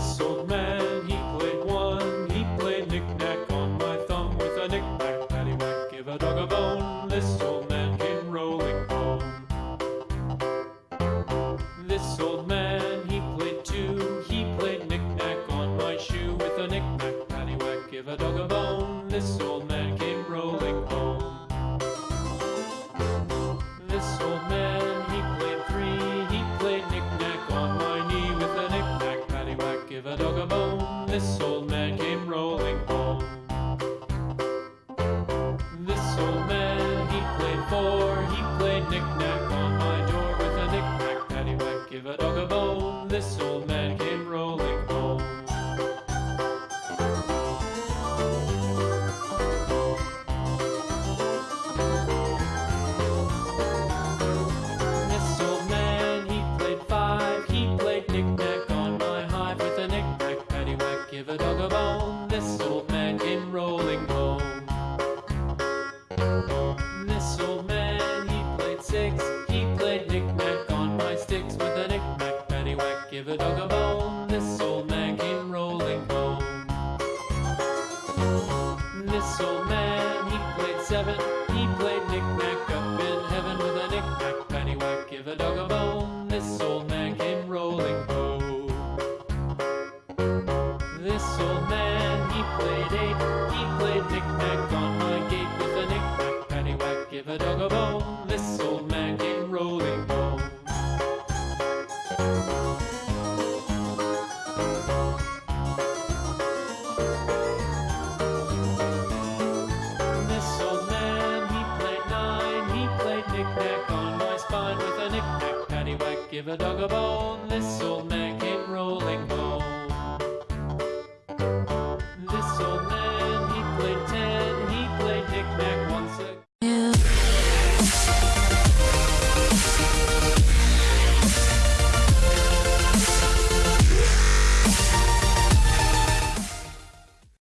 This old man, he played one. He played knick-knack on my thumb with a knick-knack, paddywhack, give a dog a bone. This old man came rolling home. This old man, he played two. He played knick-knack on my shoe with a knick-knack, paddywhack, give a dog a bone. This old man This old man came rolling home. This old man, he played four. He played knick-knack on my door with a knick-knack, paddywhack, give a dog a bone. A dog a bone. This old man came rolling home. This old man, he played seven. He played knick-knack up in heaven with a knick-knack, paddywhack, give a dog a bone. This old man came rolling home. This old man, he played eight. He played knick-knack on my gate with a knick-knack, paddywhack, give a dog a bone. This old knick-knack on my spine with a knick-knack paddywhack. Give a dog a bone, this'll